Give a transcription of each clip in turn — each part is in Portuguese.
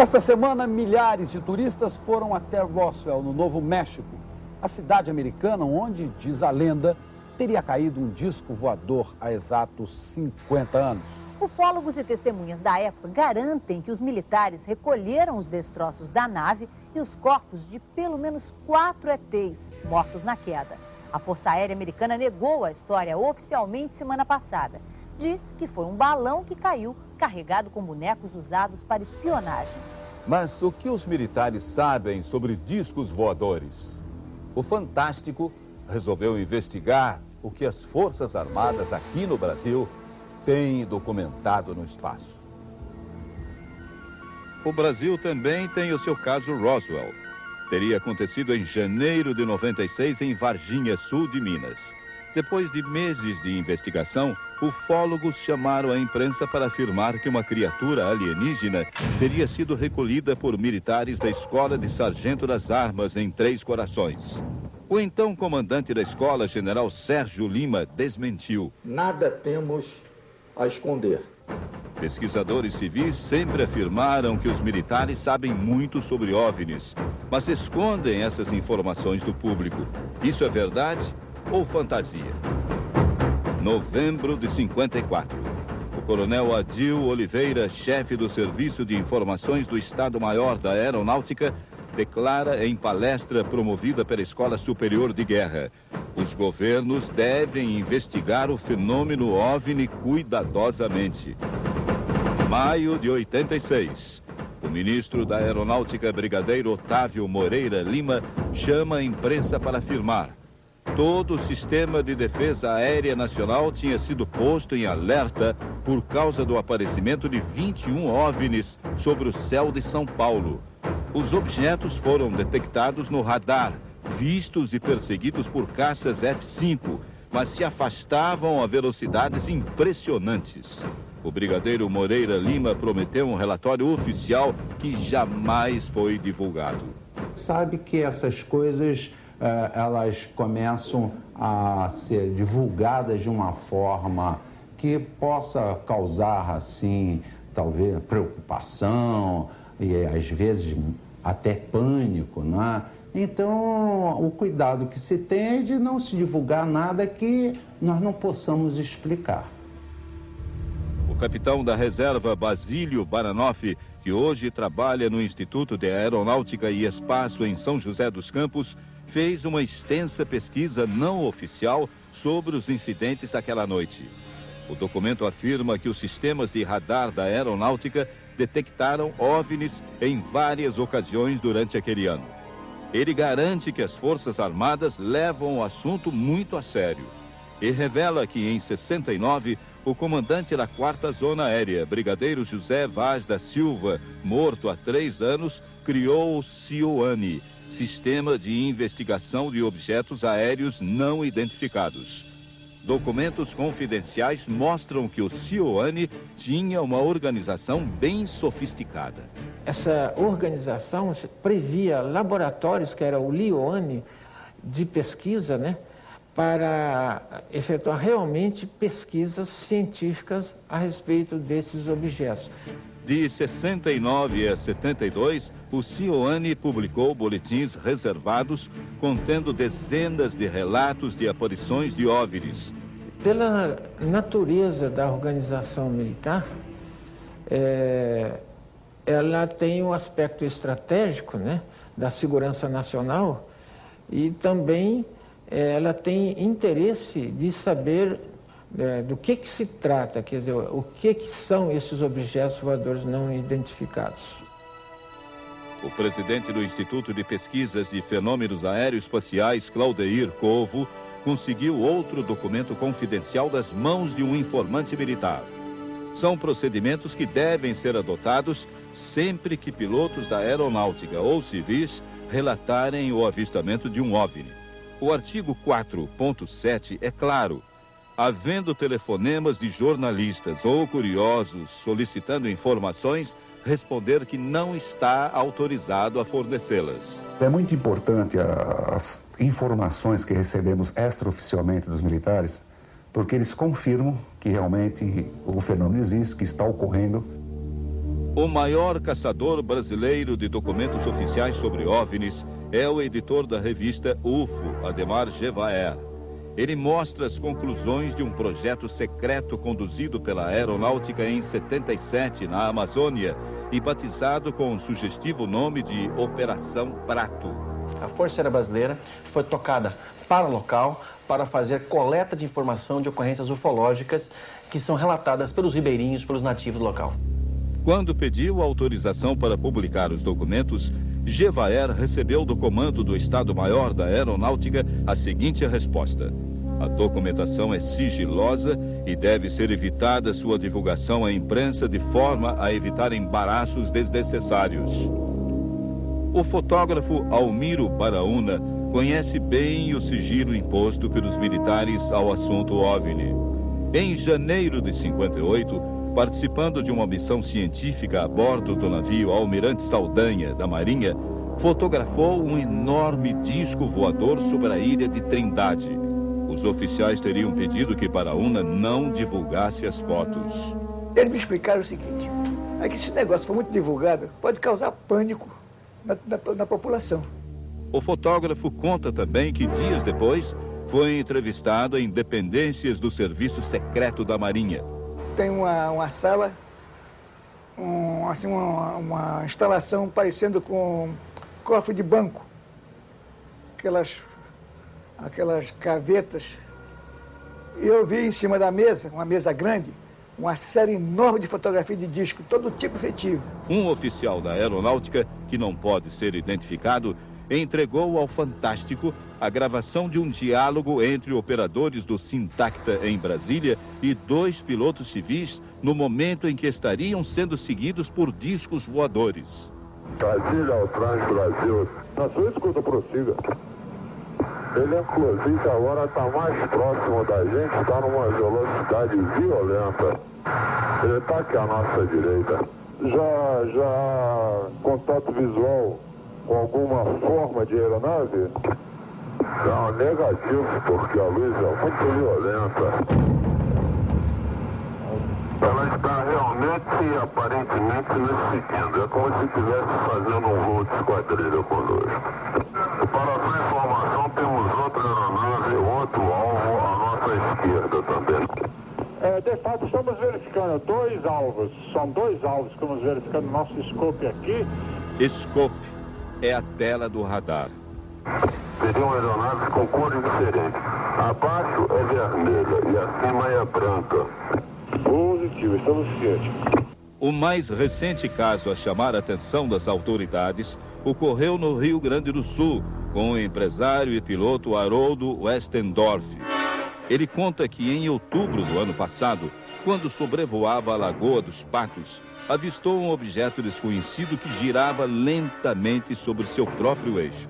Esta semana, milhares de turistas foram até Roswell, no Novo México, a cidade americana onde, diz a lenda, teria caído um disco voador há exatos 50 anos. Ufólogos e testemunhas da época garantem que os militares recolheram os destroços da nave e os corpos de pelo menos quatro ETs mortos na queda. A Força Aérea Americana negou a história oficialmente semana passada. Diz que foi um balão que caiu carregado com bonecos usados para espionagem. Mas o que os militares sabem sobre discos voadores? O Fantástico resolveu investigar o que as Forças Armadas aqui no Brasil têm documentado no espaço. O Brasil também tem o seu caso Roswell. Teria acontecido em janeiro de 96 em Varginha, sul de Minas. Depois de meses de investigação, ufólogos chamaram a imprensa para afirmar que uma criatura alienígena teria sido recolhida por militares da Escola de Sargento das Armas em Três Corações. O então comandante da escola, general Sérgio Lima, desmentiu. Nada temos a esconder. Pesquisadores civis sempre afirmaram que os militares sabem muito sobre OVNIs, mas escondem essas informações do público. Isso é verdade ou fantasia? Novembro de 54. O coronel Adil Oliveira, chefe do Serviço de Informações do Estado-Maior da Aeronáutica, declara em palestra promovida pela Escola Superior de Guerra: os governos devem investigar o fenômeno OVNI cuidadosamente. Maio de 86. O ministro da Aeronáutica, Brigadeiro Otávio Moreira Lima, chama a imprensa para afirmar todo o sistema de defesa aérea nacional tinha sido posto em alerta por causa do aparecimento de 21 OVNIs sobre o céu de São Paulo. Os objetos foram detectados no radar, vistos e perseguidos por caças F-5, mas se afastavam a velocidades impressionantes. O brigadeiro Moreira Lima prometeu um relatório oficial que jamais foi divulgado. Sabe que essas coisas elas começam a ser divulgadas de uma forma que possa causar, assim, talvez preocupação e às vezes até pânico, né? Então, o cuidado que se tem é de não se divulgar nada que nós não possamos explicar. O capitão da reserva Basílio Baranoff, que hoje trabalha no Instituto de Aeronáutica e Espaço em São José dos Campos, fez uma extensa pesquisa não oficial sobre os incidentes daquela noite. O documento afirma que os sistemas de radar da aeronáutica detectaram OVNIs em várias ocasiões durante aquele ano. Ele garante que as Forças Armadas levam o assunto muito a sério e revela que em 69 o comandante da 4 Zona Aérea, Brigadeiro José Vaz da Silva, morto há três anos, criou o CIOANI, Sistema de Investigação de Objetos Aéreos Não Identificados. Documentos confidenciais mostram que o CIOANI tinha uma organização bem sofisticada. Essa organização previa laboratórios, que era o LIOANI, de pesquisa, né, para efetuar realmente pesquisas científicas a respeito desses objetos. De 69 a 72, o CIOANI publicou boletins reservados contendo dezenas de relatos de aparições de OVNIs. Pela natureza da organização militar, é, ela tem um aspecto estratégico né, da segurança nacional e também é, ela tem interesse de saber é, do que, que se trata, quer dizer, o que, que são esses objetos voadores não identificados. O presidente do Instituto de Pesquisas de Fenômenos Aeroespaciais, Claudeir Covo, conseguiu outro documento confidencial das mãos de um informante militar. São procedimentos que devem ser adotados sempre que pilotos da aeronáutica ou civis relatarem o avistamento de um OVNI. O artigo 4.7 é claro havendo telefonemas de jornalistas ou curiosos solicitando informações, responder que não está autorizado a fornecê-las. É muito importante as informações que recebemos extraoficialmente dos militares, porque eles confirmam que realmente o fenômeno existe, que está ocorrendo. O maior caçador brasileiro de documentos oficiais sobre OVNIs é o editor da revista UFO, Ademar Gevaer. Ele mostra as conclusões de um projeto secreto conduzido pela aeronáutica em 77 na Amazônia e batizado com o sugestivo nome de Operação Prato. A Força Aérea Brasileira foi tocada para o local para fazer coleta de informação de ocorrências ufológicas que são relatadas pelos ribeirinhos, pelos nativos do local. Quando pediu autorização para publicar os documentos, Gevaer recebeu do comando do Estado-Maior da Aeronáutica a seguinte resposta. A documentação é sigilosa e deve ser evitada sua divulgação à imprensa de forma a evitar embaraços desnecessários. O fotógrafo Almiro Baraúna conhece bem o sigilo imposto pelos militares ao assunto OVNI. Em janeiro de 58, participando de uma missão científica a bordo do navio Almirante Saldanha, da Marinha, fotografou um enorme disco voador sobre a ilha de Trindade. Os oficiais teriam pedido que Paraúna não divulgasse as fotos. Eles me explicaram o seguinte, é que esse negócio for muito divulgado, pode causar pânico na, na, na população. O fotógrafo conta também que dias depois foi entrevistado em dependências do Serviço Secreto da Marinha tem uma, uma sala, um, assim, uma, uma, instalação parecendo com cofre de banco. Aquelas, aquelas cavetas. E eu vi em cima da mesa, uma mesa grande, uma série enorme de fotografias de disco, todo tipo efetivo. Um oficial da aeronáutica, que não pode ser identificado, entregou ao Fantástico a gravação de um diálogo entre operadores do Sintacta em Brasília e dois pilotos civis no momento em que estariam sendo seguidos por discos voadores. Brasília ao Trans-Brasil. Na sua escuta, prossiga. Ele, inclusive, agora está mais próximo da gente, está numa velocidade violenta. Ele está aqui à nossa direita. Já, já, contato visual com alguma forma de aeronave? Não, negativo, porque a luz é muito violenta. Ela está realmente e aparentemente nos seguindo. É como se estivesse fazendo um voo de esquadrilha conosco. Para a sua informação, temos outra aeronave, outro alvo à nossa esquerda também. É, de fato, estamos verificando dois alvos. São dois alvos que estamos verificando no nosso scope aqui. Scope é a tela do radar. Seriam aeronaves com cores diferentes. Abaixo é vermelha e acima é branca. Positivo, estamos cientes. O mais recente caso a chamar a atenção das autoridades ocorreu no Rio Grande do Sul, com o empresário e piloto Haroldo Westendorf. Ele conta que em outubro do ano passado, quando sobrevoava a Lagoa dos Patos, avistou um objeto desconhecido que girava lentamente sobre seu próprio eixo.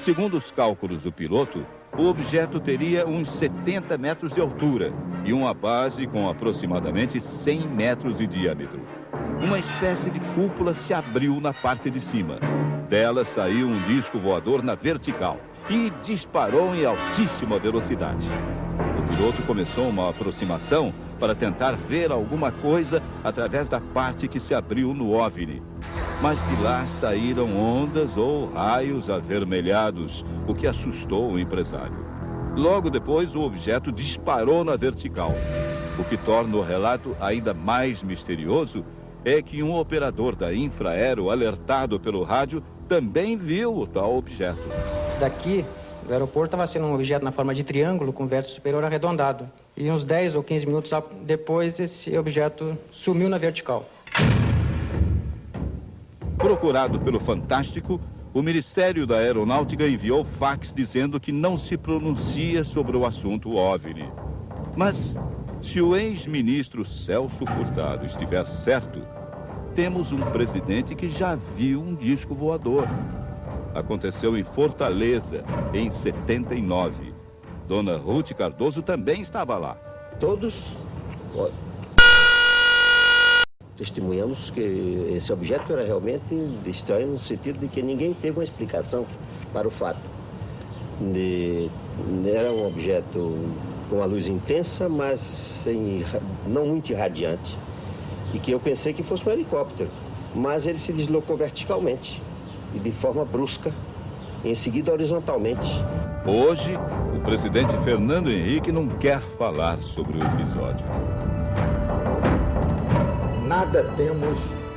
Segundo os cálculos do piloto, o objeto teria uns 70 metros de altura e uma base com aproximadamente 100 metros de diâmetro. Uma espécie de cúpula se abriu na parte de cima. Dela saiu um disco voador na vertical e disparou em altíssima velocidade. O piloto começou uma aproximação para tentar ver alguma coisa através da parte que se abriu no OVNI. Mas de lá saíram ondas ou raios avermelhados, o que assustou o empresário. Logo depois, o objeto disparou na vertical. O que torna o relato ainda mais misterioso é que um operador da Infraero, alertado pelo rádio, também viu o tal objeto. Daqui, do aeroporto, estava sendo um objeto na forma de triângulo com vértice superior arredondado. E uns 10 ou 15 minutos depois, esse objeto sumiu na vertical. Procurado pelo Fantástico, o Ministério da Aeronáutica enviou fax dizendo que não se pronuncia sobre o assunto OVNI. Mas, se o ex-ministro Celso Furtado estiver certo, temos um presidente que já viu um disco voador. Aconteceu em Fortaleza, em 79. Dona Ruth Cardoso também estava lá. Todos testemunhamos que esse objeto era realmente estranho no sentido de que ninguém teve uma explicação para o fato. De, era um objeto com uma luz intensa, mas sem, não muito irradiante. E que eu pensei que fosse um helicóptero. mas ele se deslocou verticalmente e de forma brusca, em seguida horizontalmente. Hoje, o presidente Fernando Henrique não quer falar sobre o episódio. Nada temos